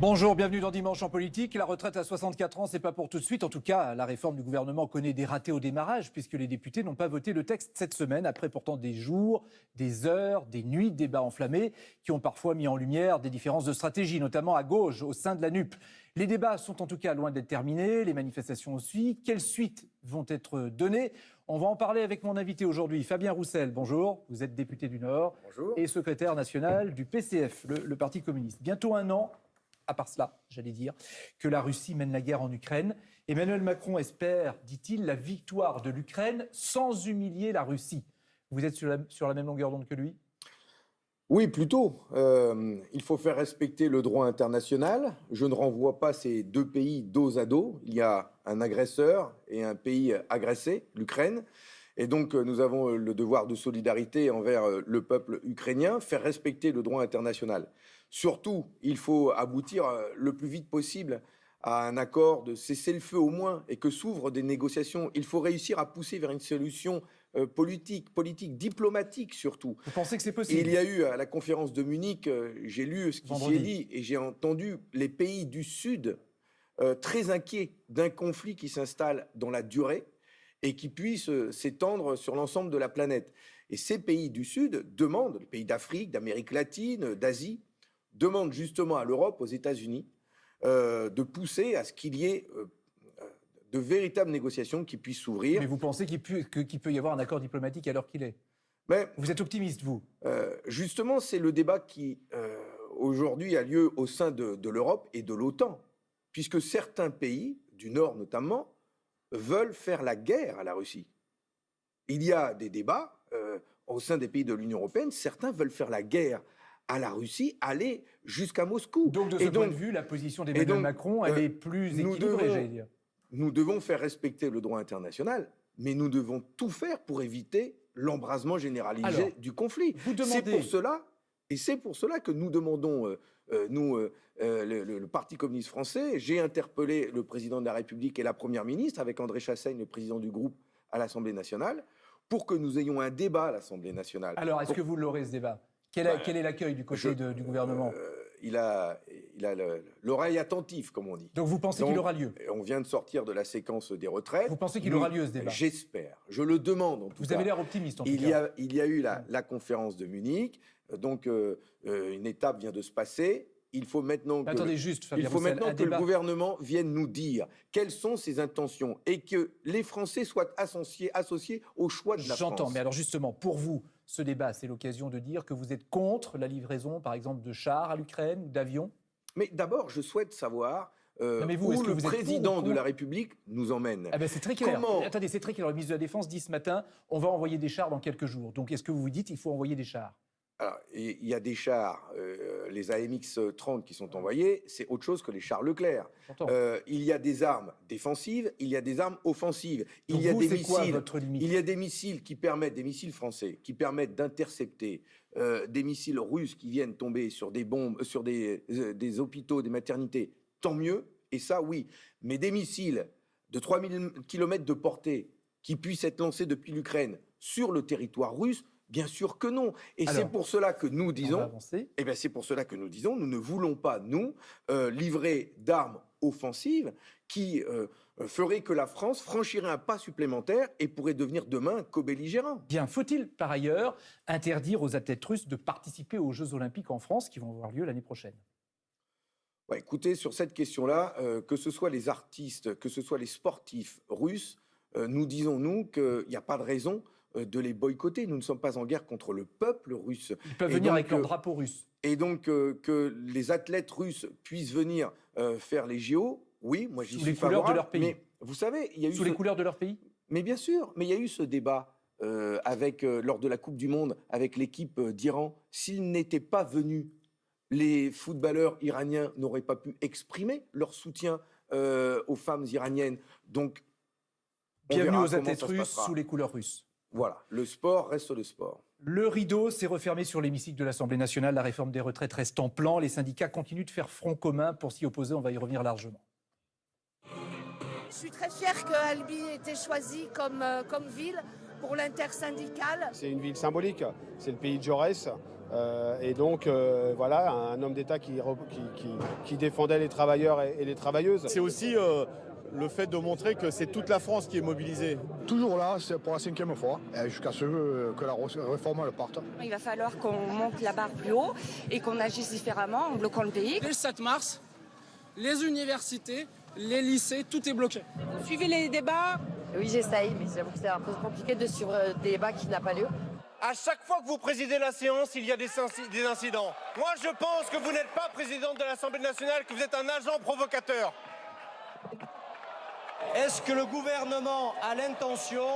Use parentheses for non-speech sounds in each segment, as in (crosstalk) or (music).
Bonjour, bienvenue dans Dimanche en politique. La retraite à 64 ans, c'est pas pour tout de suite. En tout cas, la réforme du gouvernement connaît des ratés au démarrage, puisque les députés n'ont pas voté le texte cette semaine, après pourtant des jours, des heures, des nuits de débats enflammés, qui ont parfois mis en lumière des différences de stratégie, notamment à gauche, au sein de la NUP. Les débats sont en tout cas loin d'être terminés, les manifestations aussi. Quelles suites vont être données? On va en parler avec mon invité aujourd'hui, Fabien Roussel. Bonjour, vous êtes député du Nord Bonjour. et secrétaire national du PCF, le, le Parti communiste. Bientôt un an à part cela, j'allais dire, que la Russie mène la guerre en Ukraine. Emmanuel Macron espère, dit-il, la victoire de l'Ukraine sans humilier la Russie. Vous êtes sur la, même longueur d'onde que lui? Oui, plutôt. Euh, il faut faire respecter le droit international. Je ne renvoie pas ces deux pays dos à dos. Il y a un agresseur et un pays agressé, l'Ukraine. Et donc, euh, nous avons le devoir de solidarité envers euh, le peuple ukrainien, faire respecter le droit international. Surtout, il faut aboutir euh, le plus vite possible à un accord de cessez-le-feu au moins et que s'ouvrent des négociations. Il faut réussir à pousser vers une solution euh, politique, politique, diplomatique surtout. Vous pensez que c'est possible? Il y a eu à la conférence de Munich, euh, j'ai lu ce qui s'y est dit et j'ai entendu les pays du Sud euh, très inquiets d'un conflit qui s'installe dans la durée et qui puisse s'étendre sur l'ensemble de la planète. Et ces pays du Sud demandent, les pays d'Afrique, d'Amérique latine, d'Asie, demandent justement à l'Europe, aux États-Unis, euh, de pousser à ce qu'il y ait euh, euh, de véritables négociations qui puissent s'ouvrir. Mais vous pensez qu'il peut, peut y avoir un accord diplomatique à l'heure qu'il est? Mais Vous êtes optimiste, vous? Euh, justement, c'est le débat qui aujourd'hui a lieu au sein de, de l'Europe et de l'OTAN, puisque certains pays, du Nord notamment, veulent faire la guerre à la Russie. Il y a des débats au sein des pays de l'Union européenne, certains veulent faire la guerre à la Russie, aller jusqu'à Moscou. Donc, de ce Et point donc, de vue, la position d'Emmanuel Macron, elle euh, est plus équilibrée, j'allais dire. nous devons faire respecter le droit international, mais nous devons tout faire pour éviter l'embrasement généralisé Alors, du conflit. Vous C'est demandez... pour cela, et c'est pour cela que nous demandons, euh, euh, nous, euh, le, le- le Parti communiste français, j'ai interpellé le président de la République et la première ministre avec André Chassaigne, le président du groupe à l'Assemblée nationale, pour que nous ayons un débat à l'Assemblée nationale. Alors, est-ce Pour- que vous l'aurez, ce débat? Quel, est- Bah, quel est l'accueil du côté je- de- du gouvernement Euh, il a, il a le- l'oreille attentive, comme on dit. Donc, vous pensez qu'il aura lieu On vient de sortir de la séquence des retraites. Vous pensez qu'il aura lieu, ce débat J'espère. Je le demande en tout Vous cas. avez l'air optimiste, en tout Il cas. y, a, il y a eu la, la conférence de Munich, euh, donc euh, euh, une étape vient de se passer. Il faut maintenant que, attendez juste, Fabien il faut Roussel, maintenant que le gouvernement vienne nous dire quelles sont ses intentions et que les Français soient associés, associés au choix de la France. J'entends, mais alors justement, pour vous, ce débat, c'est l'occasion de dire que vous êtes contre la livraison, par exemple, de chars à l'Ukraine ou d'avions Mais d'abord, je souhaite savoir euh, Non, mais vous, où est-ce que le vous pour président de la République nous emmène. Ah ben c'est très clair. Comment Attendez, c'est très clair. Le ministre de la Défense dit ce matin, on va envoyer des chars dans quelques jours. Donc est-ce que vous vous dites, il faut envoyer des chars? Il y a des chars, euh, les AMX-30 qui sont envoyés, c'est autre chose que les chars Leclerc. Euh, il y a des armes défensives, il y a des armes offensives, il Donc y a vous, des quoi missiles. Il y a des missiles qui permettent, des missiles français, qui permettent d'intercepter euh, des missiles russes qui viennent tomber sur des bombes, sur des, des hôpitaux, des maternités. Tant mieux, et ça oui. Mais des missiles de 3000 km de portée qui puissent être lancés depuis l'Ukraine sur le territoire russe, bien sûr que non. Et c'est pour cela que nous disons, eh bien, c'est pour cela que nous disons, nous ne voulons pas, nous, euh, livrer d'armes offensives qui euh, feraient que la France franchirait un pas supplémentaire et pourrait devenir demain co-belligérant. Bien, faut-il par ailleurs interdire aux athlètes russes de participer aux Jeux Olympiques en France qui vont avoir lieu l'année prochaine? Écoutez, sur cette question-là, euh, que ce soit les artistes, que ce soit les sportifs russes, euh, nous disons, nous, qu'il n'y a pas de raison de les boycotter. Nous ne sommes pas en guerre contre le peuple russe. Ils peuvent Et venir donc, avec leur euh, drapeau russe. Et donc, euh, que les athlètes russes puissent venir euh, faire les JO, oui, moi j'y Sous suis les couleurs de leur pays. Mais vous savez, il y a eu Sous ce- les couleurs de leur pays? Mais bien sûr, mais il y a eu ce débat euh, avec, euh, lors de la Coupe du Monde avec l'équipe euh, d'Iran. S'ils n'étaient pas venus, les footballeurs iraniens n'auraient pas pu exprimer leur soutien euh, aux femmes iraniennes. Donc, on Bienvenue aux athlètes russes sous les couleurs russes. Voilà, le sport reste le sport. Le rideau s'est refermé sur l'hémicycle de l'Assemblée nationale. La réforme des retraites reste en plan. Les syndicats continuent de faire front commun pour s'y opposer. On va y revenir largement. Je suis très fière que Albi ait été choisi comme, euh, comme ville pour l'intersyndicale. C'est une ville symbolique, c'est le pays de Jaurès. Euh, et donc, euh, voilà, un homme d'État qui, qui, qui, défendait les travailleurs et, les travailleuses. C'est aussi euh, le fait de montrer que c'est toute la France qui est mobilisée. Toujours là, c'est pour la cinquième fois, jusqu'à ce que la réforme le parte. Il va falloir qu'on monte la barre plus haut et qu'on agisse différemment en bloquant le pays. Dès le 7 mars, les universités, les lycées, tout est bloqué. Vous suivez les débats? Oui, j'essaye, mais j'avoue que c'est un peu compliqué de suivre des débats qui n'ont pas lieu. À chaque fois que vous présidez la séance, il y a des, des incidents. Moi, je pense que vous n'êtes pas présidente de l'Assemblée nationale, que vous êtes un agent provocateur. Est-ce que le gouvernement a l'intention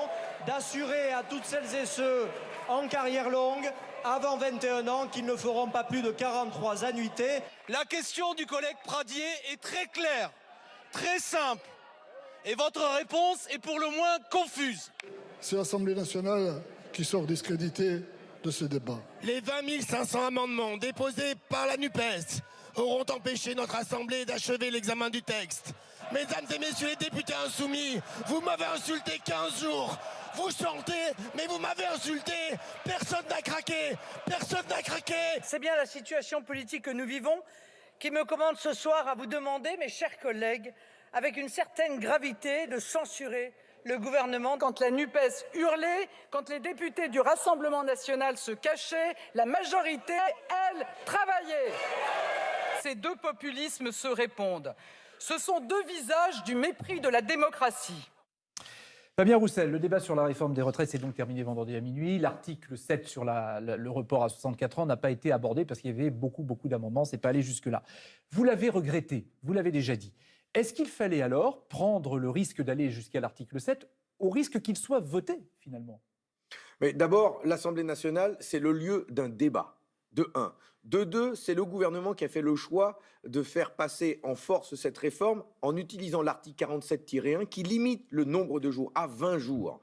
d'assurer à toutes celles et ceux en carrière longue, avant 21 ans, qu'ils ne feront pas plus de 43 annuités? La question du collègue Pradier est très claire, très simple. Et votre réponse est pour le moins confuse. C'est l'Assemblée nationale qui sort discrédité de ce débat. Les 20 500 amendements déposés par la NUPES auront empêché notre Assemblée d'achever l'examen du texte. Mesdames et messieurs les députés insoumis, vous m'avez insulté 15 jours. Vous chantez, mais vous m'avez insulté. Personne n'a craqué. Personne n'a craqué. C'est bien la situation politique que nous vivons qui me commande ce soir à vous demander, mes chers collègues, avec une certaine gravité, de censurer le gouvernement quand la NUPES hurlait, quand les députés du Rassemblement national se cachaient, la majorité, elle, travaillait. Ces deux populismes se répondent. Ce sont deux visages du mépris de la démocratie. Fabien Roussel, le débat sur la réforme des retraites s'est donc terminé vendredi à minuit. L'article 7 sur le report à 64 ans n'a pas été abordé parce qu'il y avait beaucoup, beaucoup d'amendements. C'est pas allé jusque-là. Vous l'avez regretté, vous l'avez déjà dit. Est-ce qu'il fallait alors prendre le risque d'aller jusqu'à l'article 7 au risque qu'il soit voté finalement? Mais d'abord, l'Assemblée nationale, c'est le lieu d'un débat. De 1. De 2, c'est le gouvernement qui a fait le choix de faire passer en force cette réforme en utilisant l'article 47-1 qui limite le nombre de jours à 20 jours.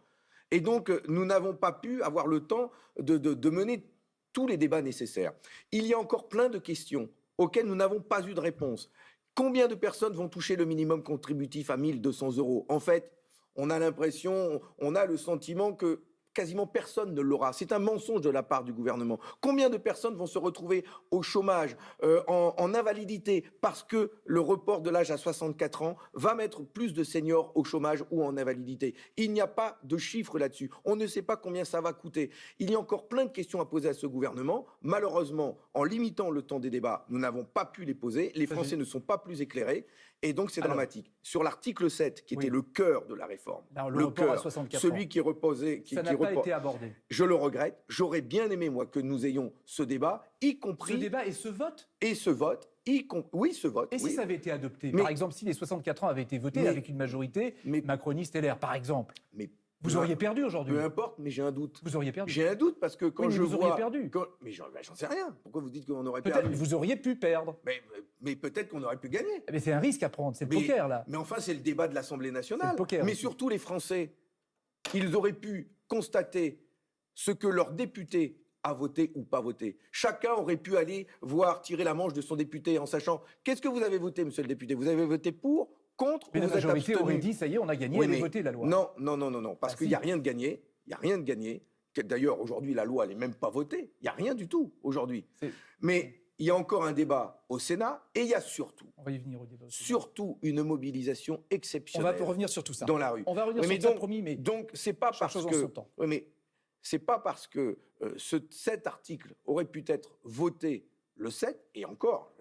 Et donc, nous n'avons pas pu avoir le temps de, de mener tous les débats nécessaires. Il y a encore plein de questions auxquelles nous n'avons pas eu de réponse. Combien de personnes vont toucher le minimum contributif à 1200 euros? En fait, on a l'impression, on a le sentiment que quasiment personne ne l'aura. C'est un mensonge de la part du gouvernement. Combien de personnes vont se retrouver au chômage, euh, en, invalidité, parce que le report de l'âge à 64 ans va mettre plus de seniors au chômage ou en invalidité? Il n'y a pas de chiffres là-dessus. On ne sait pas combien ça va coûter. Il y a encore plein de questions à poser à ce gouvernement. Malheureusement, en limitant le temps des débats, nous n'avons pas pu les poser. Les Français ne sont pas plus éclairés. Et donc, c'est dramatique. Sur l'article 7, qui était le cœur de la réforme, le, cœur, celui qui reposait... Qui, Ça n'a pas été abordé. Je le regrette. J'aurais bien aimé, moi, que nous ayons ce débat, y compris... Ce débat et ce vote Et ce vote, oui, ce vote. Et si ça avait été adopté Par exemple, si les 64 ans avaient été votés avec une majorité macroniste LR, par exemple mais vous auriez perdu aujourd'hui. Peu importe, mais j'ai un doute. Vous auriez perdu. J'ai un doute parce que quand oui, je vous vois. Auriez perdu. Mais j'en sais rien. Pourquoi vous dites qu'on aurait perdu? Vous auriez pu perdre. Mais, mais peut-être qu'on aurait pu gagner. Mais c'est un risque à prendre. C'est le poker là. Mais enfin, c'est le débat de l'Assemblée nationale. Le poker, mais surtout les Français, ils auraient pu constater ce que leur député a voté ou pas voté. Chacun aurait pu aller voir tirer la manche de son député en sachant qu'est-ce que vous avez voté, monsieur le député? Vous avez voté pour contre Mais la majorité aurait dit ça y est, on a gagné, oui, elle voté la loi. Non, non, non, non, non, parce ah, qu'il n'y a rien de gagné. Il n'y a rien de gagné. D'ailleurs, aujourd'hui, la loi, elle n'est même pas votée. Il n'y a rien du tout aujourd'hui. Mais il y a encore un débat au Sénat et il y a surtout, on va y venir au débat surtout une mobilisation exceptionnelle. On va revenir sur tout ça. Dans la rue. On va revenir sur ça, promis, mais donc c'est pas parce que, oui, mais c'est pas parce que euh, ce, cet article aurait pu être voté le 7 et encore.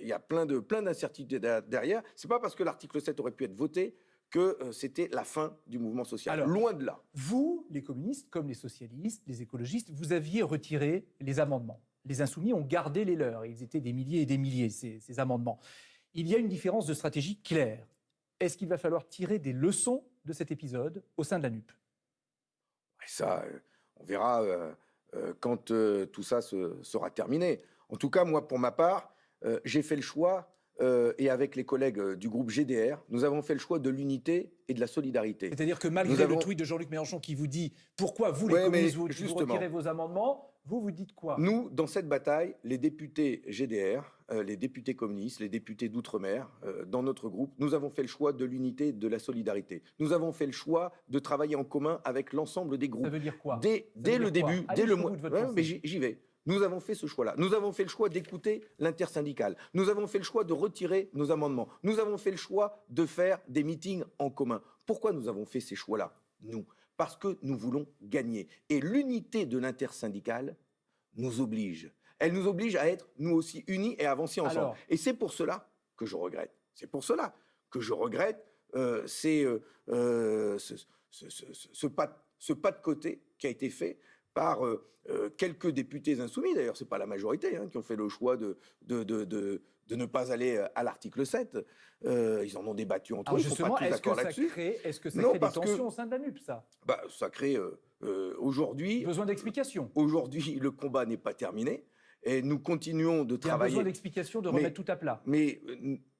Il y a plein de plein d'incertitudes derrière. C'est pas parce que l'article 7 aurait pu être voté que euh, c'était la fin du mouvement social. Loin de là. Vous, les communistes, comme les socialistes, les écologistes, vous aviez retiré les amendements. Les insoumis ont gardé les leurs. Ils étaient des milliers et des milliers, ces, ces amendements. Il y a une différence de stratégie claire. Est-ce qu'il va falloir tirer des leçons de cet épisode au sein de la NUP Ça, euh, on verra euh, quand tout ça sera terminé. En tout cas, moi, pour ma part, j'ai fait le choix euh, et avec les collègues euh, du groupe GDR, nous avons fait le choix de l'unité et de la solidarité. C'est-à-dire que malgré le tweet de Jean-Luc Mélenchon qui vous dit pourquoi vous, les communistes, vous, retirez vos amendements, vous, vous dites quoi? Nous, dans cette bataille, les députés GDR, euh, les députés communistes, les députés d'outre-mer, dans notre groupe, nous avons fait le choix de l'unité et de la solidarité. Nous avons fait le choix de travailler en commun avec l'ensemble des groupes. Ça veut dire quoi? Dès, dès le début, dès le mois... mais j'y vais. Nous avons fait ce choix-là. Nous avons fait le choix d'écouter l'intersyndicale. Nous avons fait le choix de retirer nos amendements. Nous avons fait le choix de faire des meetings en commun. Pourquoi nous avons fait ces choix-là Nous, parce que nous voulons gagner. Et l'unité de l'intersyndicale nous oblige. Elle nous oblige à être, nous aussi, unis et à avancer ensemble. Alors- et c'est pour cela que je regrette. C'est pour cela que je regrette euh, c'est, euh, euh, ce, ce- ce- ce- ce pas, ce pas de côté qui a été fait par euh, euh, quelques députés insoumis, d'ailleurs, ce n'est pas la majorité, hein, qui ont fait le choix de, de, de- de- de ne pas aller euh, à l'article 7. Euh, ils en ont débattu entre Alors eux, ils ne sont pas tous d'accord ça là-dessus. crée, est-ce que ça Non, crée des parce que- tensions au sein de la NUP, ça? Bah, ça crée euh, euh, aujourd'hui. Besoin d'explications. Aujourd'hui, le combat n'est pas terminé et nous continuons de Il y a travailler. besoin d'explications, de Mais- remettre tout à plat. Mais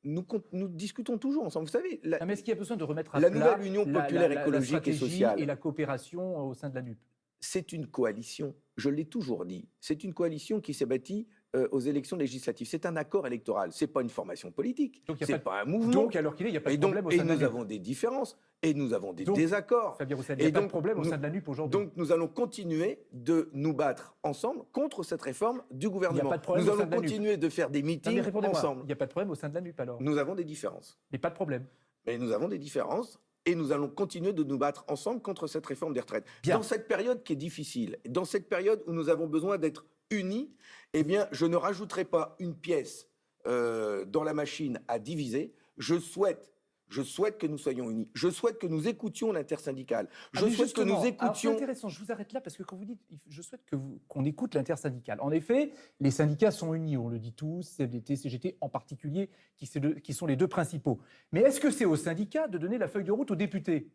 nous, discutons toujours ensemble. Vous savez, la- Non, mais est-ce qu'il y a besoin de remettre à La plat nouvelle Union la- populaire la- la- la écologique et sociale. et la coopération au sein de la NUP c'est une coalition. Je l'ai toujours dit. C'est une coalition qui s'est bâtie euh, aux élections législatives. C'est un accord électoral. C'est pas une formation politique. C'est pas pas, un mouvement. Donc, alors qu'il est, il n'y a pas et de donc, problème au et sein de la nous avons des différences et nous avons des Donc, désaccords. Fabien Roussel, il n'y a Et pas de problème au nous- sein de la NUP aujourd'hui. Donc nous allons continuer de nous battre ensemble contre cette réforme du gouvernement. pas de problème nous au sein allons de la NUP. continuer de faire des Non, meetings répondez-moi, ensemble. il n'y a pas de problème au sein de la NUP alors Nous avons des différences. Mais pas de problème. Mais nous avons des différences et nous allons continuer de nous battre ensemble contre cette réforme des retraites. Bien. Dans cette période qui est difficile, dans cette période où nous avons besoin d'être unis, eh bien, je ne rajouterai pas une pièce euh, dans la machine à diviser. Je souhaite, je souhaite que nous soyons unis. Je souhaite que nous écoutions l'intersyndicale. Je Ah, souhaite que nous alors, C'est écoutions. intéressant, je vous arrête là parce que quand vous dites, je souhaite que qu'on écoute l'intersyndicale. En effet, les syndicats sont unis, on le dit tous, CFDT, CGT en particulier, qui sont les deux principaux. Mais est-ce que c'est aux syndicats de donner la feuille de route aux députés?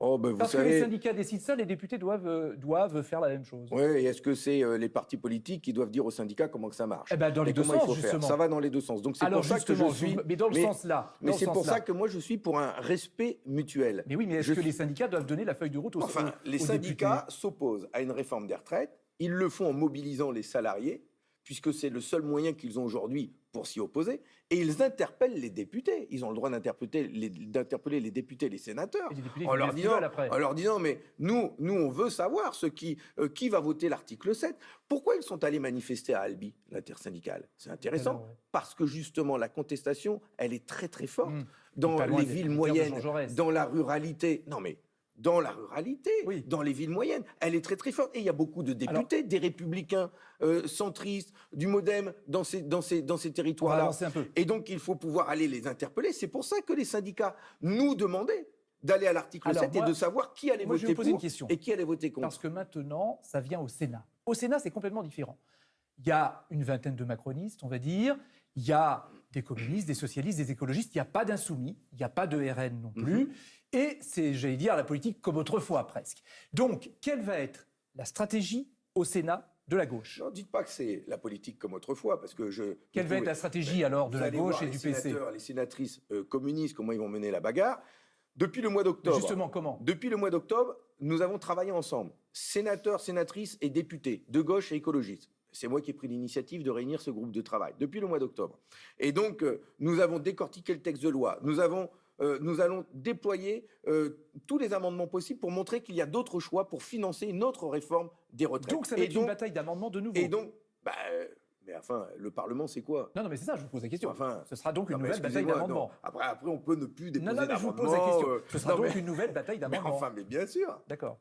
Oh, ben, vous Parce que les syndicats décident ça, les députés doivent, euh, doivent faire la même chose. Oui, et est-ce que c'est euh, les partis politiques qui doivent dire aux syndicats comment que ça marche Eh ben, dans les Et deux il sens, faut faire? justement. Ça va dans les deux sens. Donc c'est Alors pour ça que je justement, suis. mais dans le sens là. Mais c'est pour ça que moi je suis pour un respect mutuel. Mais oui, mais est-ce Je que les syndicats doivent donner la feuille de route aux, Enfin, aux- les aux syndicats s'opposent à une réforme des retraites. Ils le font en mobilisant les salariés, puisque c'est le seul moyen qu'ils ont aujourd'hui pour s'y opposer. Et ils interpellent les députés. Ils ont le droit d'interpeller les, députés et les sénateurs. Et les députés En leur, disant, festivals après. en leur disant, mais nous, nous, on veut savoir ce qui, euh, qui va voter l'article 7. Pourquoi ils sont allés manifester à Albi, l'intersyndicale? C'est intéressant, Alors, ouais. parce que justement, la contestation, elle est très très forte Mmh. dans les villes moyennes, dans la ruralité. Non mais dans la ruralité, Oui. dans les villes moyennes, elle est très très forte. Et il y a beaucoup de députés, des républicains euh, centristes, du MoDem dans ces, dans ces, dans ces On va territoires-là. Et donc il faut pouvoir aller les interpeller. C'est pour ça que les syndicats nous demandaient d'aller à l'article Alors, 7 moi- et de savoir qui allait moi, voter pour une question. et qui allait voter contre. Parce que maintenant, ça vient au Sénat. Au Sénat, c'est complètement différent. Il y a une vingtaine de macronistes, on va dire. Il y a des communistes, des socialistes, des écologistes. Il n'y a pas d'insoumis. Il n'y a pas de RN non plus. Et c'est, j'allais dire, la politique comme autrefois presque. Donc, quelle va être la stratégie au Sénat de la gauche? Non, dites pas que c'est la politique comme autrefois, parce que je. Quelle va être la stratégie alors de la gauche et les du PC sénateurs, Les sénatrices euh, communistes, comment ils vont mener la bagarre. Depuis le mois d'octobre. Justement, comment? Depuis le mois d'octobre, nous avons travaillé ensemble, sénateurs, sénatrices et députés, de gauche et écologistes. C'est moi qui ai pris l'initiative de réunir ce groupe de travail depuis le mois d'octobre. Et donc, euh, nous avons décortiqué le texte de loi. Nous, avons, euh, nous allons déployer euh, tous les amendements possibles pour montrer qu'il y a d'autres choix pour financer une autre réforme des retraites. Donc, ça va être donc, une bataille d'amendements de nouveau. Et donc, bah, mais enfin, le Parlement, c'est quoi? Non, non, mais c'est ça, je vous pose la question. Enfin, Ce sera donc une non, nouvelle bataille d'amendements. non. Après, après, on peut ne plus déposer Non, non, mais je vous pose la d'amendements, question. euh, Ce sera non, donc mais- une nouvelle bataille (laughs) d'amendements. enfin, mais bien sûr. D'accord.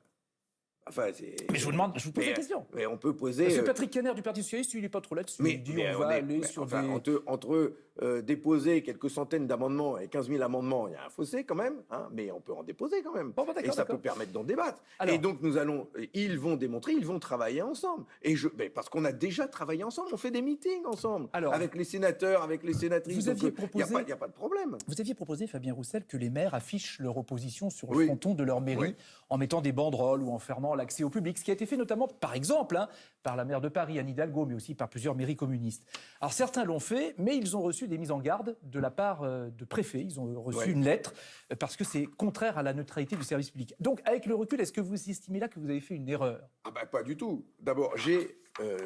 Enfin. Mais je vous demande, je vous pose mais, la question. Mais on peut poser. Parce que euh, Patrick Caner du Parti Socialiste, il n'est pas trop là-dessus. mais, il dit mais on va est- aller mais sur enfin, des. entre, entre, euh, déposer quelques centaines d'amendements et 15 000 amendements, il y a un fossé quand même, hein, mais on peut en déposer quand même. Bon, bah, et ça peut permettre d'en débattre. Alors- et donc nous allons, euh, ils vont démontrer, ils vont travailler ensemble. Et je, mais parce qu'on a déjà travaillé ensemble, on fait des meetings ensemble, Alors- avec les sénateurs, avec les sénatrices. Vous aviez euh, il n'y a, proposé- pas- a de problème. Vous aviez proposé, Fabien Roussel, que les maires affichent leur opposition sur le Oui. fronton de leur mairie Oui. en mettant des banderoles ou en fermant l'accès au public, ce qui a été fait notamment, par exemple, hein, par la maire de Paris, Anne Hidalgo, mais aussi par plusieurs mairies communistes. Alors certains l'ont fait, mais ils ont reçu des mises en garde de la part euh, de préfets. Ils ont reçu Ouais. une lettre euh, parce que c'est contraire à la neutralité du service public. Donc, avec le recul, est-ce que vous estimez là que vous avez fait une erreur? Ah bah pas du tout. D'abord, j'ai euh,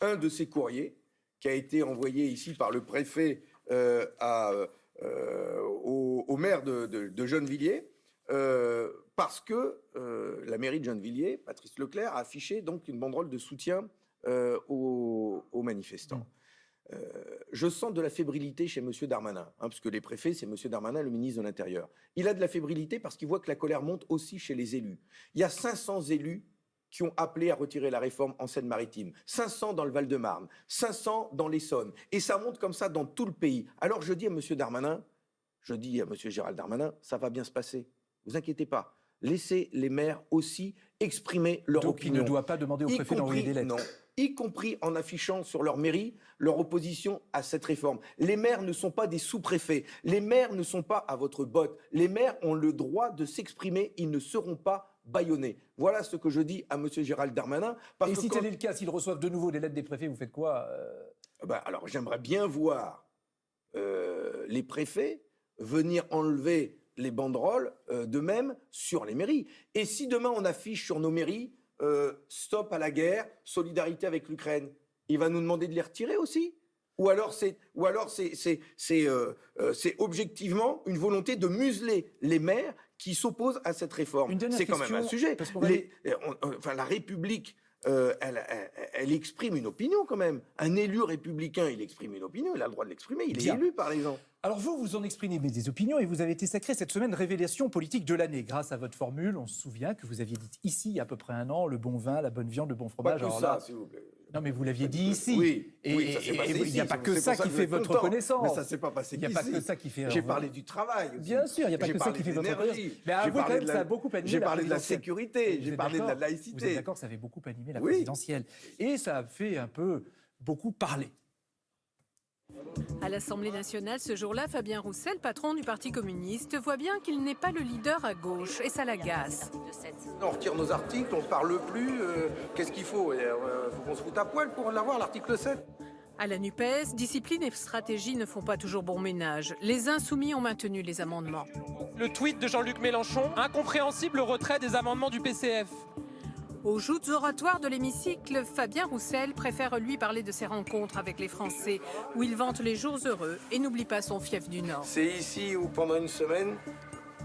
un de ces courriers qui a été envoyé ici par le préfet euh, à, euh, au, au maire de, de, de Gennevilliers, euh, parce que euh, la mairie de Gennevilliers, Patrice Leclerc, a affiché donc une banderole de soutien euh, aux, aux manifestants. Euh, je sens de la fébrilité chez M. Darmanin, hein, parce que les préfets, c'est M. Darmanin, le ministre de l'Intérieur. Il a de la fébrilité parce qu'il voit que la colère monte aussi chez les élus. Il y a 500 élus qui ont appelé à retirer la réforme en Seine-Maritime, 500 dans le Val-de-Marne, 500 dans l'Essonne, et ça monte comme ça dans tout le pays. Alors je dis à M. Darmanin, je dis à M. Gérald Darmanin, ça va bien se passer. Vous inquiétez pas. Laissez les maires aussi exprimer leur Donc opinion. il ne doit pas demander au préfet d'envoyer des lettres. Non, y compris en affichant sur leur mairie leur opposition à cette réforme. Les maires ne sont pas des sous-préfets. Les maires ne sont pas à votre botte. Les maires ont le droit de s'exprimer. Ils ne seront pas bâillonnés. Voilà ce que je dis à M. Gérald Darmanin. Parce Et que si quand- tel est le cas, s'ils reçoivent de nouveau des lettres des préfets, vous faites quoi euh? Bah, alors j'aimerais bien voir euh, les préfets venir enlever les banderoles euh, d'eux-mêmes sur les mairies. Et si demain on affiche sur nos mairies euh, stop à la guerre, solidarité avec l'Ukraine, il va nous demander de les retirer aussi? Ou alors c'est ou alors c'est c'est c'est euh, c'est objectivement une volonté de museler les maires qui s'opposent à cette réforme. C'est quand même un sujet. parce Les- on- enfin la République euh, elle, elle- elle exprime une opinion quand même. Un élu républicain, il exprime une opinion, il a le droit de l'exprimer, il Bien. est élu par les gens. Alors vous, vous en exprimez des opinions et vous avez été sacré cette semaine révélation politique de l'année. Grâce à votre formule, on se souvient que vous aviez dit ici il y a à peu près un an, le bon vin, la bonne viande, le bon Pas fromage. que Alors ça, là- s'il vous plaît. non mais vous l'aviez dit ici. Oui, et, oui, ça s'est et- passé et il n'y a pas que ça ça qui fait votre content. reconnaissance. Mais ça s'est pas passé Il n'y a pas que ça qui fait. J'ai parlé du travail. aussi. Bien sûr, il n'y a pas J'ai que ça qui fait votre l'énergie. reconnaissance. Mais J'ai avouez quand même ça a beaucoup animé J'ai la parlé de la présidentielle. sécurité, j'ai parlé de la d'accord Vous êtes laïcité. d'accord ça avait beaucoup animé la présidentielle. Et ça a fait un peu beaucoup parler. À l'Assemblée nationale, ce jour-là, Fabien Roussel, patron du Parti communiste, voit bien qu'il n'est pas le leader à gauche et ça l'agace. On retire nos articles, on ne parle plus. euh, Qu'est-ce qu'il faut? Il faut qu'on se foute à poil pour l'avoir, l'article 7. À la NUPES, discipline et stratégie ne font pas toujours bon ménage. Les insoumis ont maintenu les amendements. Le tweet de Jean-Luc Mélenchon, incompréhensible retrait des amendements du PCF. Aux joutes oratoires de l'hémicycle, Fabien Roussel préfère lui parler de ses rencontres avec les Français, où il vante les jours heureux et n'oublie pas son fief du Nord. C'est ici où pendant une semaine,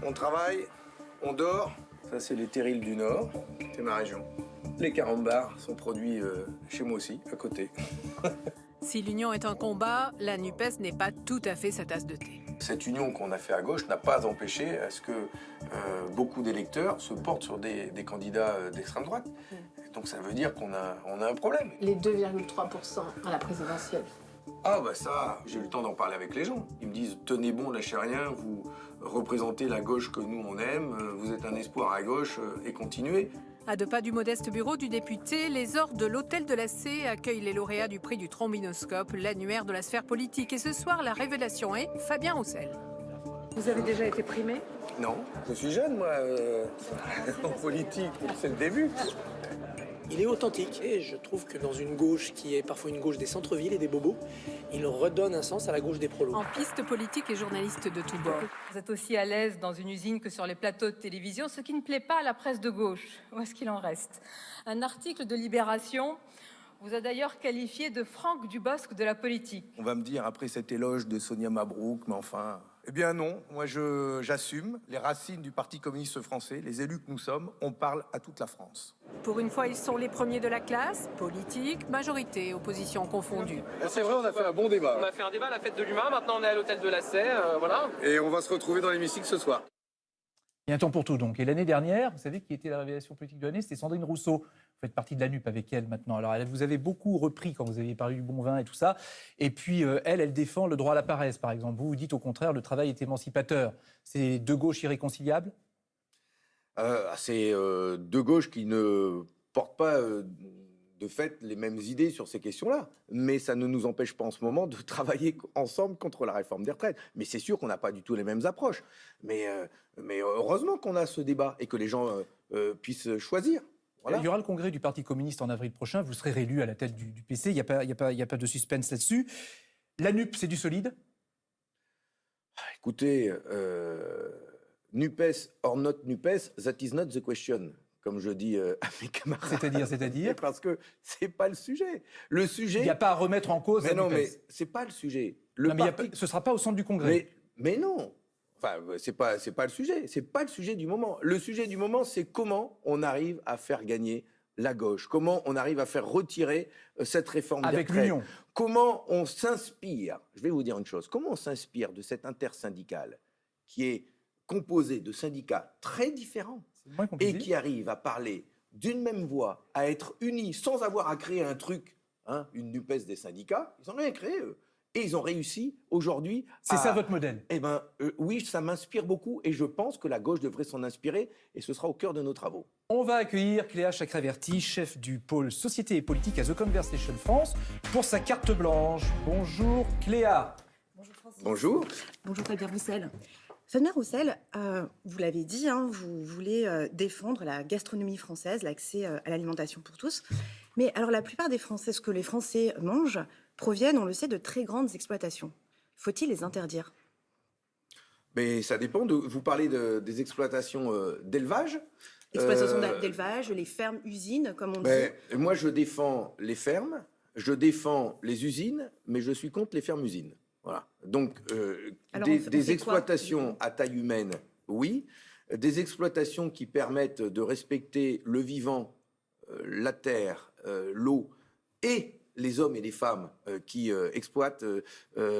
on travaille, on dort. Ça, c'est les terrils du Nord. C'est ma région. Les carambars sont produits euh, chez moi aussi, à côté. (laughs) Si l'union est un combat, la NUPES n'est pas tout à fait sa tasse de thé. Cette union qu'on a fait à gauche n'a pas empêché à ce que euh, beaucoup d'électeurs se portent sur des, des candidats euh, d'extrême droite. Donc ça veut dire qu'on a, on a un problème. Les 2,3% à la présidentielle. Ah bah ça, j'ai eu le temps d'en parler avec les gens. Ils me disent tenez bon, lâchez rien, vous représentez la gauche que nous on aime, euh, vous êtes un espoir à gauche et continuez. À deux pas du modeste bureau du député, les ordres de l'Hôtel de la C accueillent les lauréats du prix du trombinoscope, l'annuaire de la sphère politique. Et ce soir, la révélation est Fabien Roussel. Vous avez déjà été primé? Non, je suis jeune moi, euh, (laughs) en politique, c'est le début. Il est authentique et je trouve que dans une gauche qui est parfois une gauche des centres-villes et des bobos, il redonne un sens à la gauche des prolos. En piste politique et journaliste de tous bords. Vous êtes aussi à l'aise dans une usine que sur les plateaux de télévision, ce qui ne plaît pas à la presse de gauche. Où est-ce qu'il en reste? Un article de Libération vous a d'ailleurs qualifié de Franck Dubosc de la politique. On va me dire après cet éloge de Sonia Mabrouk, mais enfin. Eh bien non, moi j'assume les racines du Parti communiste français, les élus que nous sommes, on parle à toute la France. Pour une fois, ils sont les premiers de la classe, politique, majorité, opposition confondue. C'est vrai, on a fait un bon débat. On a fait un débat à la fête de l'humain, maintenant on est à l'hôtel de la Sey, euh, voilà. Et on va se retrouver dans l'hémicycle ce soir. Il y a un temps pour tout donc. Et l'année dernière, vous savez qui était la révélation politique de l'année C'était Sandrine Rousseau. Faites partie de la NUP avec elle maintenant. Alors elle vous avez beaucoup repris quand vous aviez parlé du bon vin et tout ça. Et puis euh, elle, elle défend le droit à la paresse par exemple. Vous vous dites au contraire le travail est émancipateur. C'est deux gauches irréconciliables Euh, c'est euh, deux gauches qui ne portent pas euh, de fait les mêmes idées sur ces questions-là. Mais ça ne nous empêche pas en ce moment de (laughs) travailler ensemble contre la réforme des retraites. Mais c'est sûr qu'on n'a pas du tout les mêmes approches. Mais, heureusement qu'on a ce débat et que les gens puissent choisir. Voilà. Il y aura le congrès du Parti communiste en avril prochain. Vous serez réélu à la tête du, du PC. Il n'y a, pas- il y a, pas- il y a pas de suspense là-dessus. La NUP, c'est du solide? Écoutez, euh, NUPES or not NUPES, that is not the question, comme je dis euh, à mes camarades. C'est-à-dire, c'est-à-dire? Parce que c'est pas le sujet. Le sujet. Il n'y a pas à remettre en cause Mais la non, NUPES. mais c'est pas le sujet. Le Non, mais a ce ne sera pas au centre du congrès. Mais, mais non. Enfin, c'est pas, c'est pas le sujet. C'est pas le sujet du moment. Le sujet du moment, c'est comment on arrive à faire gagner la gauche Comment on arrive à faire retirer euh, cette réforme Avec l'Union. Comment on s'inspire Je vais vous dire une chose. Comment on s'inspire de cette intersyndical qui est composé de syndicats très différents et qui arrive à parler d'une même voix, à être unis sans avoir à créer un truc, hein, une NUPES des syndicats? Ils n'ont rien créé, eux. Et ils ont réussi aujourd'hui. C'est à- ça votre modèle? Eh bien, oui, ça m'inspire beaucoup et je pense que la gauche devrait s'en inspirer et ce sera au cœur de nos travaux. On va accueillir Cléa Chakraverti, chef du pôle Société et Politique à The Conversation France, pour sa carte blanche. Bonjour Cléa. Bonjour. Bonjour Fabien Roussel. Fabien Roussel, euh, vous l'avez dit, hein, vous voulez euh, défendre la gastronomie française, l'accès euh, à l'alimentation pour tous. Mais alors la plupart des Français, ce que les Français mangent, proviennent, on le sait, de très grandes exploitations. Faut-il les interdire? Mais ça dépend de. Vous parlez de- des exploitations euh, d'élevage. Exploitations Euh, d'élevage, les fermes, usines, comme on ben, dit. moi, je défends les fermes, je défends les usines, mais je suis contre les fermes-usines. Voilà. Donc, euh, Alors, des, on fait- on des fait quoi, exploitations à taille humaine, oui. Des exploitations qui permettent de respecter le vivant, euh, la terre, l'eau et les hommes et les femmes qui exploitent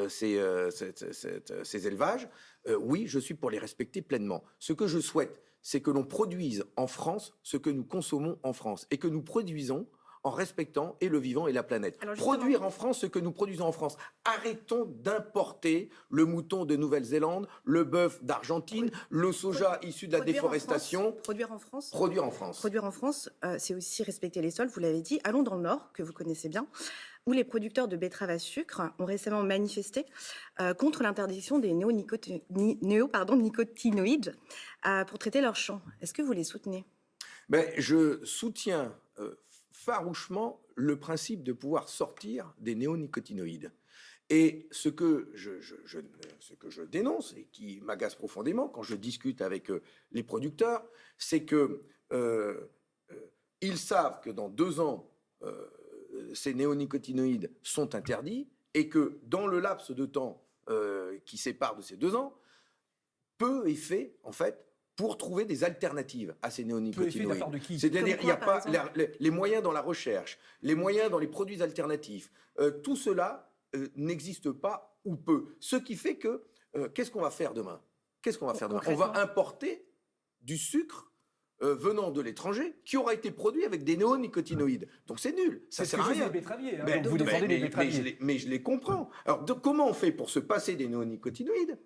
ces élevages, euh, oui, je suis pour les respecter pleinement. Ce que je souhaite, c'est que l'on produise en France ce que nous consommons en France et que nous produisons en respectant et le vivant et la planète. Alors, Produire en France ce que nous produisons en France. Arrêtons d'importer le mouton de Nouvelle-Zélande, le bœuf d'Argentine, le soja issu de la Produire déforestation. France, produire en France Produire en France. Produire en France, euh, c'est aussi respecter les sols, vous l'avez dit. Allons dans le Nord, que vous connaissez bien, où les producteurs de betteraves à sucre ont récemment manifesté euh, contre l'interdiction des néonicoti- ni- néo, pardon, nicotinoïdes euh, pour traiter leurs champs. Est-ce que vous les soutenez? Ben, je soutiens euh, farouchement le principe de pouvoir sortir des néonicotinoïdes. Et ce que je, ce que je dénonce et qui m'agace profondément quand je discute avec euh, les producteurs, c'est que euh, euh, ils savent que dans deux ans, ces néonicotinoïdes sont interdits et que dans le laps de temps qui sépare de ces deux ans, peu est fait, en fait, pour trouver des alternatives à ces néonicotinoïdes. C'est-à-dire, il n'y a pas la- les, les moyens dans la recherche, les moyens dans les produits alternatifs. Euh, tout cela euh, n'existe pas ou peu. Ce qui fait que, euh, qu'est-ce qu'on va faire demain? Qu'est-ce qu'on va faire demain? On va importer du sucre euh, venant de l'étranger qui aura été produit avec des néonicotinoïdes. Donc c'est nul. Ça sert à rien. hein. Mais- Donc vous mais- défendez les mais- mais betteraviers. je les- mais je les comprends. Alors, de- comment on fait pour se passer des néonicotinoïdes?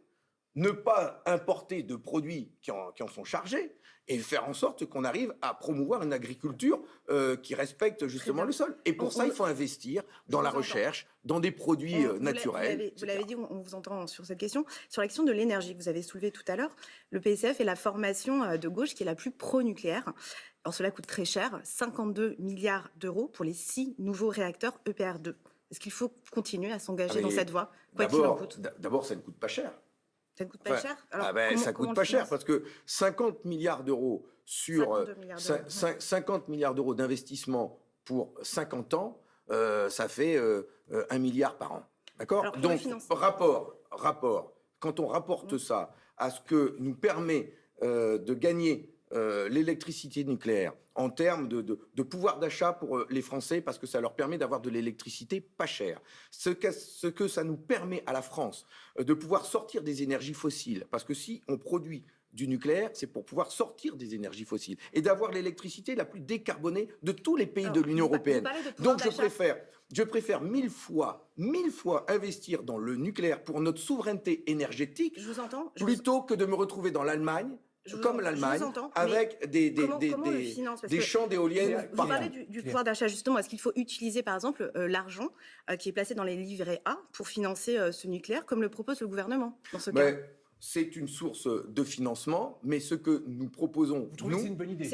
Ne pas importer de produits qui en, qui en sont chargés et faire en sorte qu'on arrive à promouvoir une agriculture euh, qui respecte justement le sol. Et pour On- ça, on- il faut investir dans la recherche, dans des produits On- euh, naturels. Vous l'avez- dit, on vous entend sur cette question. Sur la question de l'énergie que vous avez soulevée tout à l'heure, le PCF est la formation euh, de gauche qui est la plus pro-nucléaire. Alors cela coûte très cher, 52 milliards d'euros pour les six nouveaux réacteurs EPR2. Est-ce qu'il faut continuer à s'engager Ah, dans cette voie, quoi qu'il en coûte? d'abord, ça ne coûte pas cher. Ça ne coûte pas Enfin, cher? Alors, ah ben, comment- ça coûte pas cher parce que 50 milliards d'euros sur 52 euh, milliards d'euros, cin- 50 milliards d'euros d'investissement pour 50 ans, euh, ça fait euh, euh, un milliard par an. D'accord? Donc, rapport, rapport, quand on rapporte Mmh. ça à ce que nous permet euh, de gagner euh, l'électricité nucléaire en termes de, de- de pouvoir d'achat pour euh, les Français, parce que ça leur permet d'avoir de l'électricité pas chère. Ce que, ce que ça nous permet à la France euh, de pouvoir sortir des énergies fossiles, parce que si on produit du nucléaire, c'est pour pouvoir sortir des énergies fossiles et d'avoir l'électricité la plus décarbonée de tous les pays Alors, de l'Union européenne. Donc je préfère, je préfère mille fois, mille fois investir dans le nucléaire pour notre souveraineté énergétique Je vous entends. je vous- plutôt que de me retrouver dans l'Allemagne, Je vous- comme vous l'Allemagne, avec des, des, comment- des, comment le des- finance Parce des que champs d'éoliennes Vous parlez du, du pouvoir d'achat, justement. Est-ce qu'il faut utiliser, par exemple, euh, l'argent euh, qui est placé dans les livrets A pour financer euh, ce nucléaire, comme le propose le gouvernement dans ce Mais cas? c'est une source de financement, mais ce que nous proposons, nous, c'est une bonne idée?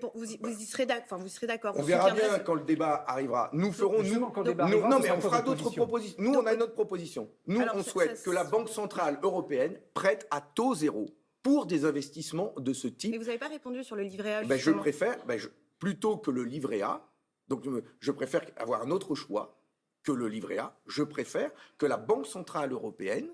Pour- vous, y, vous y serez enfin, vous d'accord On vous verra bien ce- quand le débat arrivera. Nous ferons, nous, Justement, quand le débat nous- arrivera, non mais on fera d'autres position propositions. Nous, on a notre proposition. Nous, Alors, on ça- souhaite ça- que la Banque centrale européenne prête à taux zéro pour des investissements de ce type. Mais vous n'avez pas répondu sur le livret A. Ben, je préfère, ben, je- plutôt que le livret A, donc je me- je préfère avoir un autre choix que le livret A, je préfère que la Banque Centrale Européenne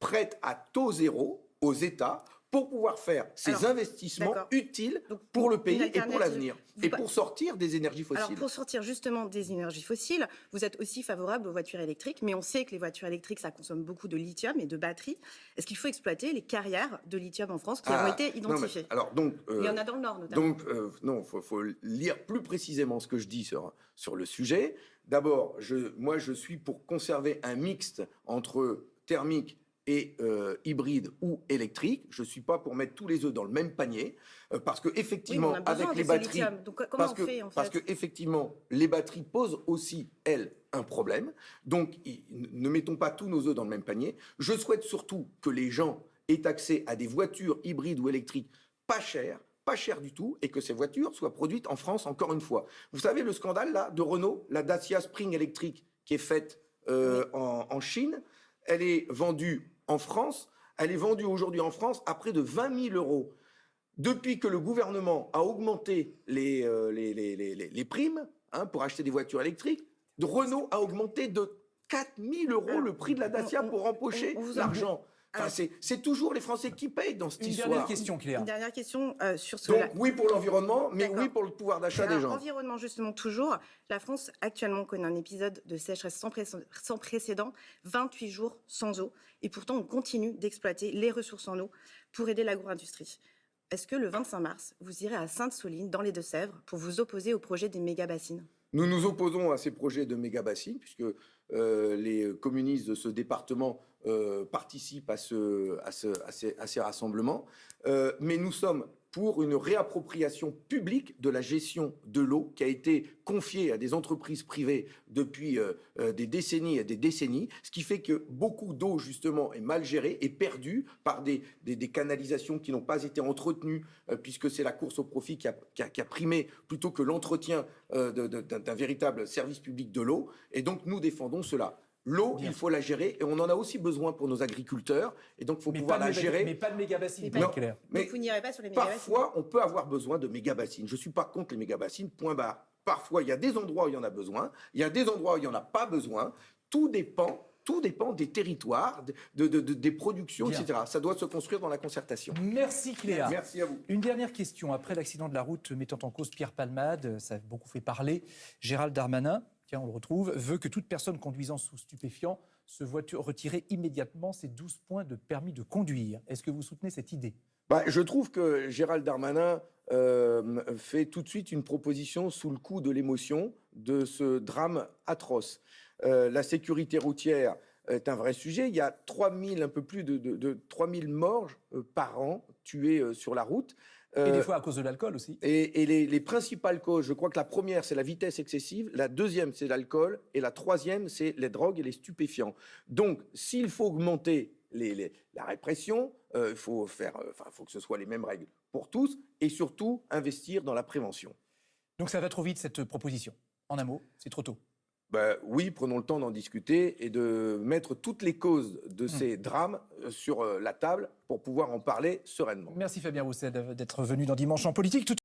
prête à taux zéro aux États pour pouvoir faire ces Alors, investissements utiles Donc, pour le pays et pour l'avenir. Et pour sortir des énergies fossiles. Alors pour sortir justement des énergies fossiles, vous êtes aussi favorable aux voitures électriques, mais on sait que les voitures électriques, ça consomme beaucoup de lithium et de batteries. Est-ce qu'il faut exploiter les carrières de lithium en France qui Ah, ont été non, mais identifiées? alors donc, Il y en euh, a dans le Nord notamment. Donc, euh, non, il faut, faut lire plus précisément ce que je dis sur, sur le sujet. D'abord, je, moi, je suis pour conserver un mixte entre thermique et euh, hybride ou électrique. Je ne suis pas pour mettre tous les œufs dans le même panier, euh, parce que effectivement, avec les batteries. Donc, parce on que, fait, en parce que effectivement, les batteries posent aussi elles un problème. Donc, ne mettons pas tous nos œufs dans le même panier. Je souhaite surtout que les gens aient accès à des voitures hybrides ou électriques pas chères, pas chères du tout, et que ces voitures soient produites en France encore une fois. Vous savez le scandale là de Renault, la Dacia Spring électrique qui est faite euh, en, en Chine, elle est vendue en France, elle est vendue aujourd'hui en France à près de 20 000 euros. Depuis que le gouvernement a augmenté les, euh, les, les- les- les- primes hein, pour acheter des voitures électriques, Renault a augmenté de 4 000 euros le prix de la Dacia pour empocher l'argent. Enfin, Alors- c'est- toujours les Français qui payent dans cette Une histoire. dernière question, Claire. Une dernière question euh, sur ce. Donc oui pour l'environnement, mais oui pour le pouvoir d'achat des gens. Environnement, justement, toujours. La France, actuellement, connaît un épisode de sécheresse sans, pré- sans précédent, 28 jours sans eau. Et pourtant, on continue d'exploiter les ressources en eau pour aider l'agro-industrie. Est-ce que le 25 mars, vous irez à Sainte-Soline, dans les Deux-Sèvres, pour vous opposer au projet des méga-bassines? Nous nous opposons à ces projets de méga-bassines, puisque euh, les communistes de ce département euh, participent à, ce, à, ce- à ces, à ces rassemblements. Euh, mais nous sommes pour une réappropriation publique de la gestion de l'eau qui a été confiée à des entreprises privées depuis euh, euh, des décennies et des décennies, ce qui fait que beaucoup d'eau, justement, est mal gérée et perdue par des, des- canalisations qui n'ont pas été entretenues, euh, puisque c'est la course au profit qui a, qui a- qui a primé plutôt que l'entretien d'un véritable service public de l'eau. Et donc, nous défendons cela. L'eau, il faut la gérer et on en a aussi besoin pour nos agriculteurs. Et donc, il faut Mais pouvoir pas, de la méga- gérer. mais pas de méga bassine, Non, Claire. mais Donc, vous n'irez pas sur les méga-bassines Parfois, on peut avoir besoin de méga-bassines. Je ne suis pas contre les méga-bassines, point barre. Parfois, il y a des endroits où il y en a besoin, il y a des endroits où il n'y en a pas besoin. Tout dépend, tout dépend des territoires, de, de- de- des productions, Bien. etc. Ça doit se construire dans la concertation. Merci Cléa. Merci à vous. Une dernière question. Après l'accident de la route mettant en cause Pierre Palmade, ça a beaucoup fait parler. Gérald Darmanin, on le retrouve, veut que toute personne conduisant sous stupéfiant se voit retirer immédiatement ses 12 points de permis de conduire. Est-ce que vous soutenez cette idée? Bah, je trouve que Gérald Darmanin euh, fait tout de suite une proposition sous le coup de l'émotion de ce drame atroce. Euh, la sécurité routière est un vrai sujet. Il y a 3000, un peu plus de, de, de 3000 morts euh, par an tués sur la route. Et Euh, des fois à cause de l'alcool aussi. et, et les, les principales causes, je crois que la première, c'est la vitesse excessive, la deuxième, c'est l'alcool, et la troisième, c'est les drogues et les stupéfiants. Donc, s'il faut augmenter les- les- la répression, euh, il faut faire, euh, enfin, faut que ce soit les mêmes règles pour tous, et surtout investir dans la prévention. Donc ça va trop vite cette proposition. En un mot, c'est trop tôt. Ben, oui, prenons le temps d'en discuter et de mettre toutes les causes de ces drames euh, sur euh, la table pour pouvoir en parler sereinement. Merci Fabien Roussel d'être venu dans Dimanche en politique.